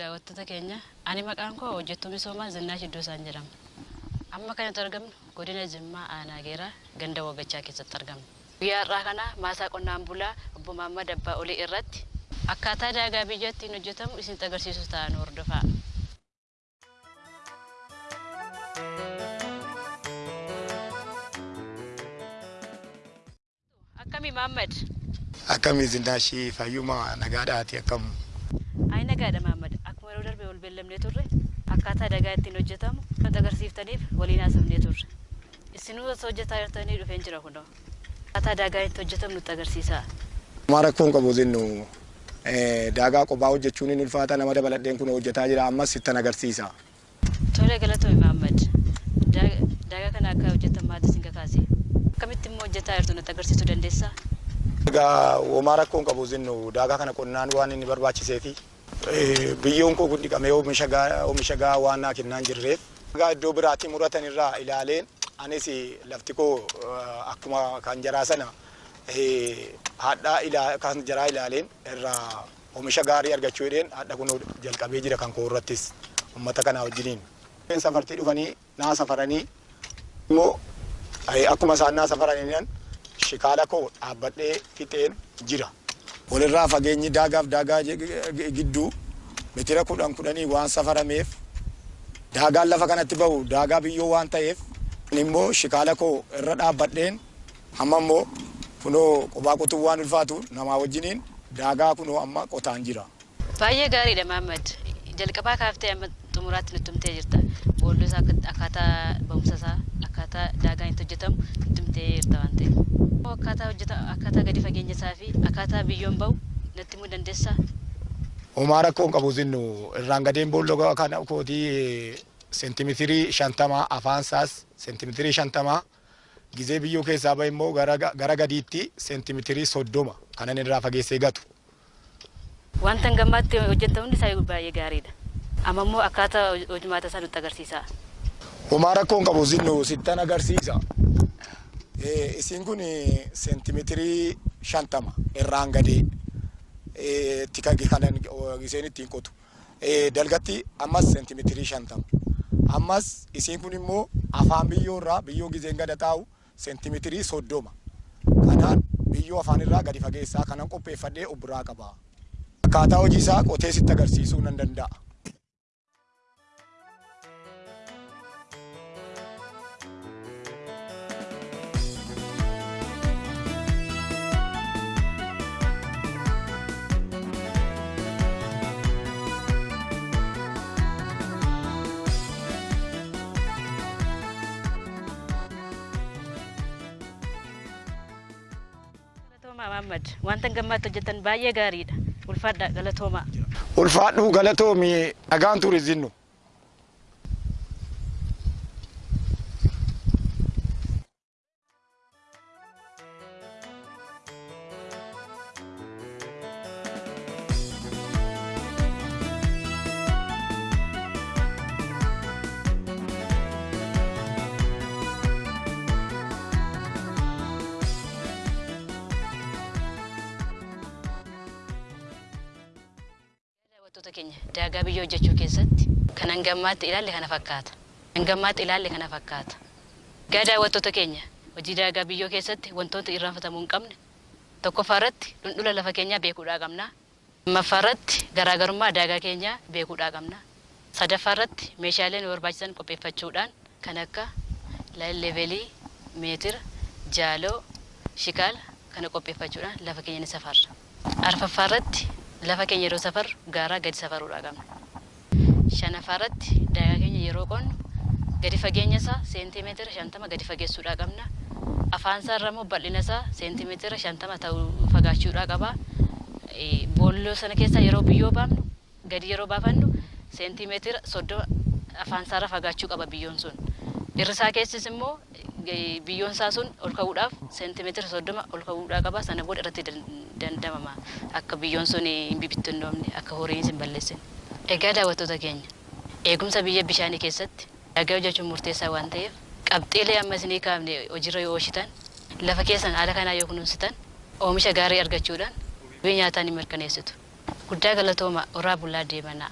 daawwattoota keenya ani maqaan koo hojjettuu misoomaa Zinnaash Iddoosaan jedhama. Amma kanatti argamnu godina Jimmaa Aanaa Geeraa ganda Wagachaa keessatti argamna. Guyyaa har'aa kana maasaa qonnaan bulaa obbo Mahammad Abbaa Olii irratti akkaataa daagaa biyya ittiin hojjetamu isinitti agarsiisu ta'an hordofaa. Akkami Mahammad? Akkami Zinnaashii fayyuma nagaadhaati akkam. Ayi nagaadha Mahammad. Beellamnee turre akkaataa daagaa ittiin hojjetamu nutti agarsiiftaniif waliin haasofnee turre. Isinuu osoo hojjetaa jirtanii dhufeen jira kunoo. Akkaataa daagaa itti hojjetamu nutti agarsiisaa. Maa rakkoon qabu zinnu daagaa qophaa hojjechuun ni ulfaata nama dabaladheen kun hojjetaa jira ammas sittan agarsiisa. Tole galatoome Mahammad. Daagaa kana akka hojjetan maal isin kakaase? Akkamitti immoo hojjetaa jirtu nutti agarsiisuu dandeessaa? Egaa homaa rakkoon qabu zinnu daagaa kana qonnaan waan inni barbaachisee fi biyyoon koo kun dhiqamee oomisha gahaa waan naa kennaan jirreef daagaa iddoo biraatti muratan irraa ilaaleen anis lafti koo akkuma kan jaraa sana hadhaa kan jaraa ilaaleen irraa oomisha gaarii argachuu jedheen hadha kun jalqabee jira kan koo irrattis uummata kanaa wajjiniin. Safartii dhufanii naa safaranii immoo akkuma isaan naa safaraniin shikaala koo dhaabbadhee fixeen jira. Walirraa fageenyi daagaaf daagaa gidduu mitira kudhan kudhanii waan safarameef daagaan lafa kanatti bahu daagaa biyyoo waan ta'eef immoo shikaala koo irra dhaabbadheen amma immoo kunoo qophaa qotuu waan ulfaatu namaa wajjiniin daagaa kunoo amma qotaan jira. Baay'ee gaariidha Mahammad. Jalqabaa kaaftee amma xumuraatti nutti himtee jirta. Boolloo isaa akkaataa ba'umsa isaa akkaataa daagaan itti hojjetamu nutti himtee jirta waan ta'eef. Akkaataa hojjeta akkaataa gadi fageenya isaa fi akkaataa biyyoon bahu natti himuu dandeessaa? Homaa rakkoon qabu zinnu irraan gadeen boolloo kana kootii seentimeetirii shantamaa afaan isaas seentimeetirii shantamaa gizee biyyoo keessaa bahe immoo gara gadiitti seentimeetirii soddoma kanan irraa fageessee gatu. Wanta gammaatti hojjetamuun isaa baay'ee gaariidha. Amma immoo akkaataa hojimaata isaa nutti agarsiisa. Homaa rakkoon qabu zinnu sittan agarsiisa. Isiin kun seentimeetirii shantama irraan gadee tika kanan isheen ittiin qotu. Dalgatti ammas seentimeetirii shantama. Ammas isiin kun immoo afaan biyyoo irraa biyyoo gizeen gada taa'u seentimeetirii soddoma. Kanaan biyyoo afaan irraa gadi fageessaa kanan qopheeffadhee of biraa qaba. Akkaataa hojii isaa qotee sitti agarsiisuu nan danda'a. Mahammad wanta gammaatti hojjetan baay'ee gaariidha. Ulfaadha galatoomaa. Ulfaadhu galatoomi dhagaan ture Daawwattoota keenya daagaa biyyoo hojjechuu keessatti kan hangammaatti ilaalle kana fakkaata. Hangammaatti ilaalle kana fakkaata. Gaa daawwattoota keenya hojii daagaa biyyoo keessatti wantoota irraanfatamuu hin qabne tokkoffaa irratti dhundhula lafa keenyaa beekuudhaa qabna. lammaffaa irratti garaagarummaa daagaa keenyaa beekuudhaa qabna. sadaffaa irratti meeshaalee nu barbaachisan qopheeffachuudhaan kan akka levelii, meetira, jaaloo, shikaala kana qopheeffachuudhaan lafa keenya ni safarra. arfaffaa irratti lafa keenya yeroo safarru gaaraa gadi safaruudhaa qabna. shanaffaa irratti daagaa keenya yeroo qonnu gadi fageenya isaa seentimeetira shantama gadi fageessuudhaa qabna. Afaan isaa irra immoo bal'ina isaa seentimeetira shantama ta'uu fagaachuudhaa qaba. Boolloo sana keessaa yeroo biyyoo baafnu gadi yeroo baafannu seentimeetira soddoma afaan isaa irra fagaachuu qaba biyyoon sun. Irri isaa keessis immoo biyyoon isaa sun ol ka'uudhaaf seentimeetira soddoma ol ka'uudhaa qaba. Sana booda irratti dandamama akka biyyoon sun hin bibittinnoomne akka horiin hin balleessine. Egaa daawwattoota keenya eegumsa biyya bishaanii keessatti dhagaa hojjechuun murteessaa waan ta'eef qabxiilee amma isinii kaafne hojiirra yoo oolchitan lafa keessan haala kanaa yoo kunuunsitan oomisha gaarii argachuudhaan biyya nyaataa ni mirkaneessitu. Guddaa galatooma horaa bulaa deemanaa.